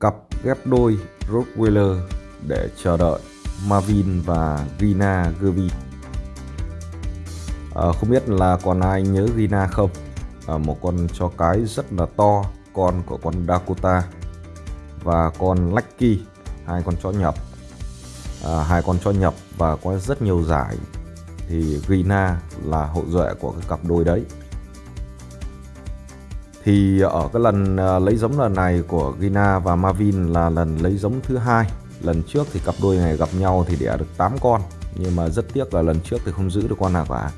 cặp ghép đôi Rottweiler để chờ đợi Marvin và Gina Gervin. À, ờ, không biết là còn ai nhớ Gina không? À, một con chó cái rất là to, con của con Dakota và con Lucky, hai con chó nhập. À, ờ, hai con chó nhập và có rất nhiều giải thì Gina là hậu duệ của cái cặp đôi đấy thì ở cái lần à, lấy giống lần này của Gina và Marvin là lần lấy giống thứ hai. Lần trước thì cặp đôi này gặp nhau thì đẻ được 8 con nhưng mà rất tiếc là lần trước thì không giữ được con nào cả.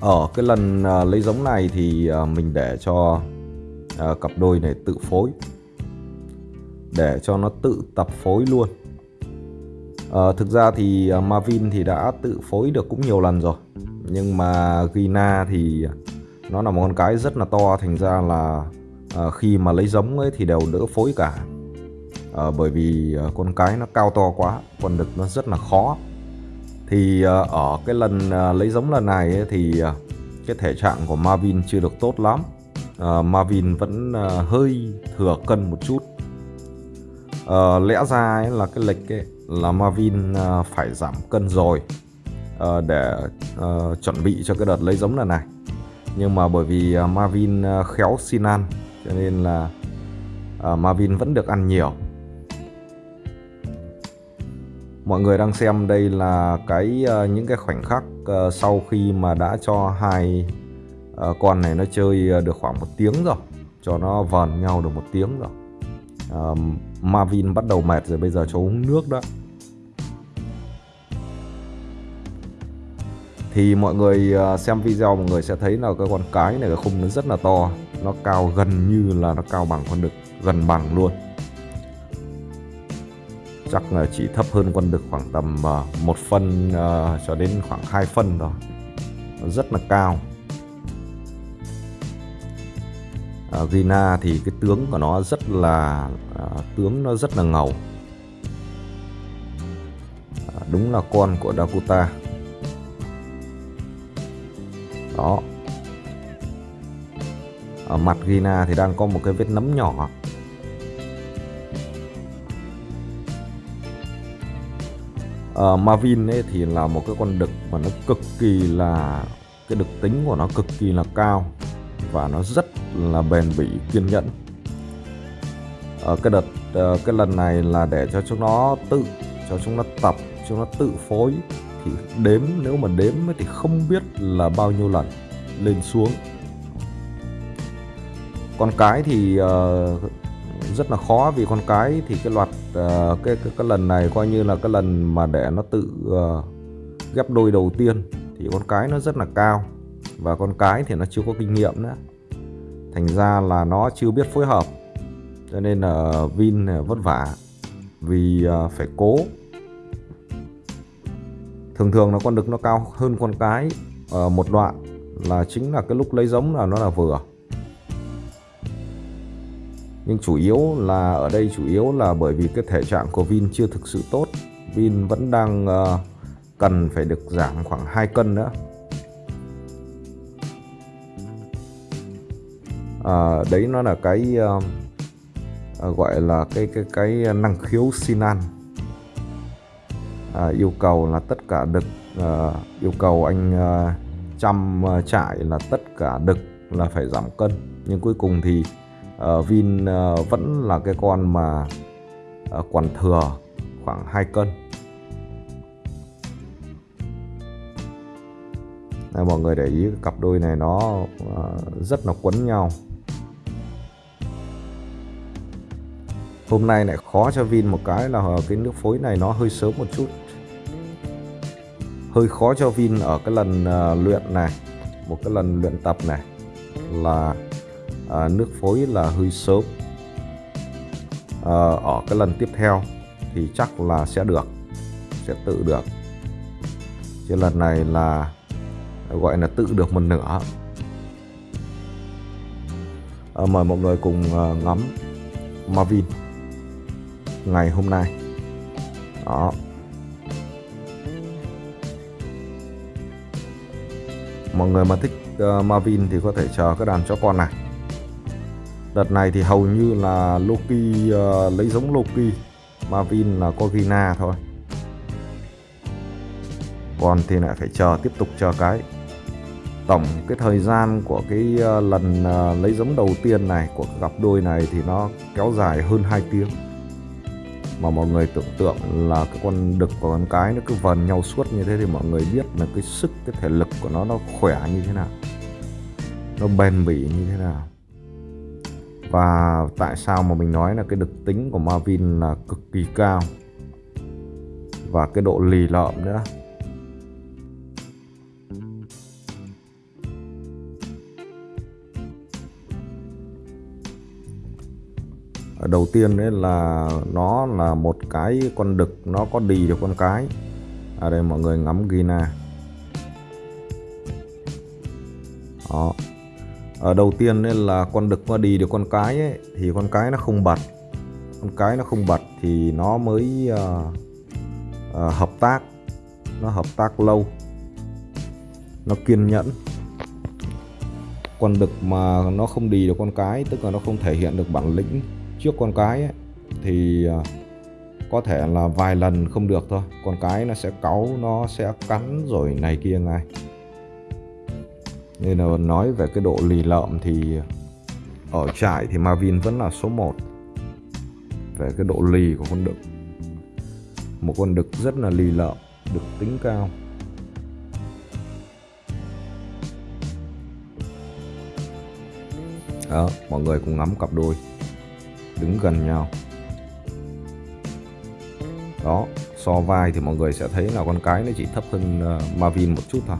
Ở cái lần à, lấy giống này thì à, mình để cho cặp đôi này tự phối. Để cho nó tự tập phối luôn. À, thực ra thì Marvin thì đã tự phối được cũng nhiều lần rồi. Nhưng mà Gina thì nó là một con cái rất là to thành ra là à, khi mà lấy giống ấy thì đều đỡ phối cả. À, bởi vì à, con cái nó cao to quá con đực nó rất là khó. Thì à, ở cái lần à, lấy giống lần này ấy, thì à, cái thể trạng của Marvin chưa được tốt lắm. À, Marvin vẫn à, hơi thừa cân một chút. À, lẽ ra ấy là cái lịch ấy là Marvin à, phải giảm cân rồi à, để à, chuẩn bị cho cái đợt lấy giống lần này nhưng mà bởi vì à, Marvin à, khéo xin ăn, cho nên là à, Marvin vẫn được ăn nhiều. Mọi người đang xem đây là cái những cái khoảnh khắc sau khi mà đã cho hai con này nó chơi được khoảng một tiếng rồi, cho nó vờn nhau được một tiếng rồi. Marvin bắt đầu mệt rồi, bây giờ cho uống nước đó thì mọi người à, xem video mọi người sẽ thấy là cái con cái này cái khung nó rất là to. Nó cao gần như là nó cao bằng con đực gần bằng luôn. Chắc là chỉ thấp hơn con đực khoảng tầm à, một phân uh, cho đến khoảng 2 phân thôi. Nó rất là cao. Uh, Gina thì cái tướng của nó rất là uh, tướng nó rất là ngầu. Uh, đúng là con của Dakota đó. Ở mặt Gina thì đang có một cái vết nấm nhỏ. Ở Marvin ấy thì là một cái con đực mà nó cực kỳ là, cái đực tính của nó cực kỳ là cao và nó rất là bền bỉ, kiên nhẫn. Ở cái đợt ờ, cái lần này là để cho chúng nó tự, cho chúng nó tập, chúng nó tự phối thì đếm nếu mà đếm thì không biết là bao nhiêu lần lên xuống. Con cái thì uh, rất là khó vì con cái thì cái loạt uh, cái, cái cái lần này coi như là cái lần mà để nó tự uh, ghép đôi đầu tiên thì con cái nó rất là cao và con cái thì nó chưa có kinh nghiệm nữa. Thành ra là nó chưa biết phối hợp cho nên là Vin vất vả vì uh, phải cố thường thường là con đực nó cao hơn con cái ở một đoạn là chính là cái lúc lấy giống là nó là vừa. Nhưng chủ yếu là ở đây chủ yếu là bởi vì cái thể trạng của Vin chưa thực sự tốt. Vin vẫn đang uh, cần phải được giảm khoảng 2 cân nữa. À, đấy nó là cái uh, gọi là cái cái cái năng khiếu xin ăn à, yêu cầu là tất cả đực à, yêu cầu anh à, chăm à, trại là tất cả đực là phải giảm cân. Nhưng cuối cùng thì à, Vin à, vẫn là cái con mà à, quản thừa khoảng 2 cân. Đây, mọi người để ý cặp đôi này nó à, rất là quấn nhau. Hôm nay lại khó cho Vin một cái là cái nước phối này nó hơi sớm một chút. Hơi khó cho Vin ở cái lần uh, luyện này một cái lần luyện tập này là uh, nước phối là hơi sớm. Uh, ở cái lần tiếp theo thì chắc là sẽ được sẽ tự được. Chứ lần này là gọi là tự được một nửa. Uh, mời mọi người cùng uh, ngắm Marvin ngày hôm nay. Đó. Mọi người mà thích uh, Marvin thì có thể chờ cái đàn chó con này. Đợt này thì hầu như là Loki uh, lấy giống Loki Marvin là có Gina thôi. Còn thì lại phải chờ tiếp tục chờ cái. Tổng cái thời gian của cái uh, lần uh, lấy giống đầu tiên này của cặp đôi này thì nó kéo dài hơn 2 tiếng mà mọi người tưởng tượng là cái con đực và con cái nó cứ vần nhau suốt như thế thì mọi người biết là cái sức, cái thể lực của nó nó khỏe như thế nào, nó bền bỉ như thế nào. Và tại sao mà mình nói là cái đực tính của Marvin là cực kỳ cao và cái độ lì lợm nữa? Đầu tiên đấy là nó là một cái con đực nó có đì được con cái. Ở đây mọi người ngắm Gina. Đó. Ở đầu tiên đấy là con đực nó đi được con cái ấy, thì con cái nó không bật. Con cái nó không bật thì nó mới uh, uh, hợp tác. Nó hợp tác lâu. Nó kiên nhẫn. Con đực mà nó không đi được con cái tức là nó không thể hiện được bản lĩnh trước con cái ấy, thì à, có thể là vài lần không được thôi. Con cái nó sẽ cáu nó sẽ cắn rồi này kia ngay. Nên là nói về cái độ lì lợm thì ở trại thì Marvin vẫn là số 1 về cái độ lì của con đực. Một con đực rất là lì lợm đực tính cao. Đó mọi người cùng ngắm cặp đôi đứng gần nhau. Đó so vai thì mọi người sẽ thấy là con cái nó chỉ thấp hơn ờ, Marvin một chút thôi.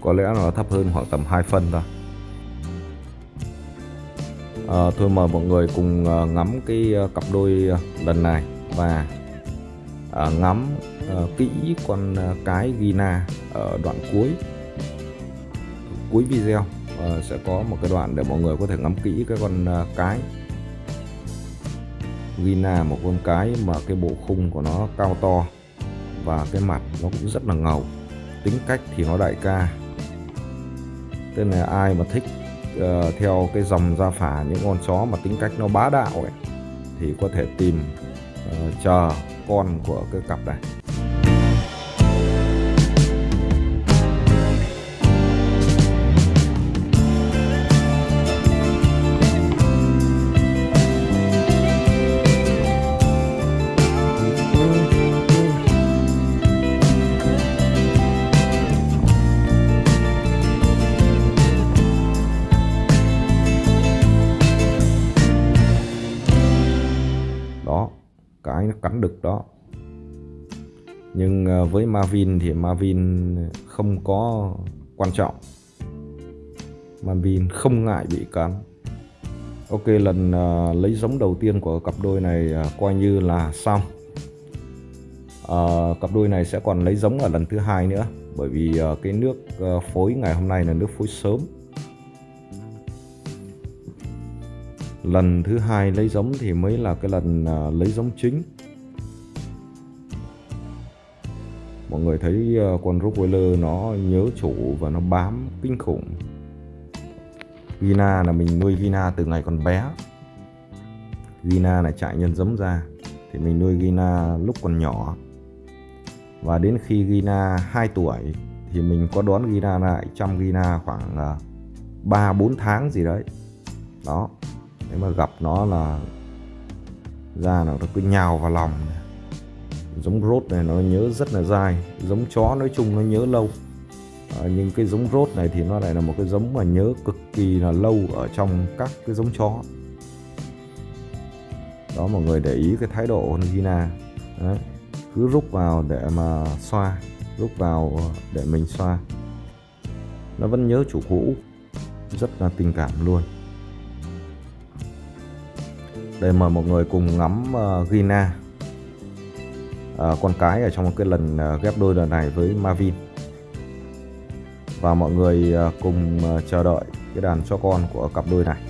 Có lẽ nó thấp hơn khoảng tầm 2 phân thôi. À, thôi mời mọi người cùng ờ, ngắm cái cặp đôi lần này và ngắm à, kỹ con ờ, cái Gina ở đoạn cuối. Cuối video à, sẽ có một cái đoạn để mọi người có thể ngắm kỹ cái con cái Gina một con cái mà cái bộ khung của nó cao to và cái mặt nó cũng rất là ngầu. Tính cách thì nó đại ca. Tức là ai mà thích uh, theo cái dòng gia phả những con chó mà tính cách nó bá đạo ấy thì có thể tìm uh, chờ con của cái cặp này. Cái đực đó. Nhưng à, với Marvin thì Marvin không có quan trọng. Marvin không ngại bị cắn. Ok lần uh, lấy giống đầu tiên của cặp đôi này uh, coi như là xong. Uh, Cặp đôi này sẽ còn lấy giống ở lần thứ hai nữa Bởi vì uh, cái nước uh, phối ngày hôm nay là nước phối sớm. Lần thứ hai lấy giống thì mới là cái lần uh, lấy giống chính. Mọi người thấy ờ, con Rottweiler nó nhớ chủ và nó bám kinh khủng. Gina là mình nuôi Gina từ ngày còn bé. Gina là chạy nhân giống ra, thì mình nuôi Gina lúc còn nhỏ. Và đến khi Gina 2 tuổi, thì mình có đón Gina lại chăm Gina khoảng ờ, 3-4 tháng gì đấy. Đó, nếu mà gặp nó là, ra nó cứ nhào vào lòng giống rốt này nó nhớ rất là dài giống chó nói chung nó nhớ lâu. À, nhưng cái giống rốt này thì nó lại là một cái giống mà nhớ cực kỳ là lâu ở trong các cái giống chó. Đó mọi người để ý cái thái độ Gina Đấy. cứ rút vào để mà xoa rút vào để mình xoa. Nó vẫn nhớ chủ cũ rất là tình cảm luôn. Đây mời mọi người cùng ngắm ờ, uh, Gina uh, con cái ở trong một cái lần uh, ghép đôi lần này với Marvin. Và mọi người uh, cùng uh, chờ đợi cái đàn cho con của cặp đôi này.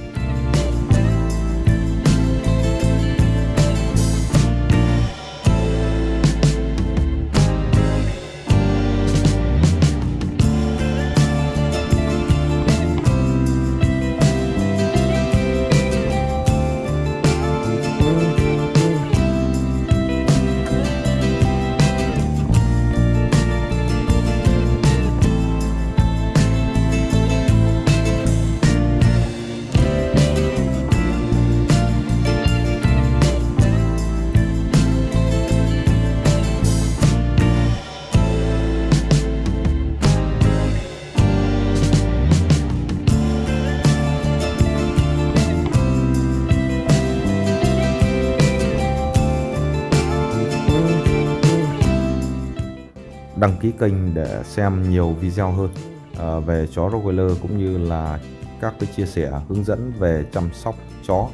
Đăng ký kênh để xem nhiều video hơn ờ, về chó Rottweiler cũng như là các cái chia sẻ hướng dẫn về chăm sóc chó.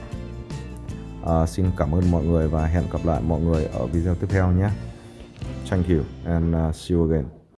À, xin cảm ơn mọi người và hẹn gặp lại mọi người ở video tiếp theo nhé. Thank you and uh, see you again.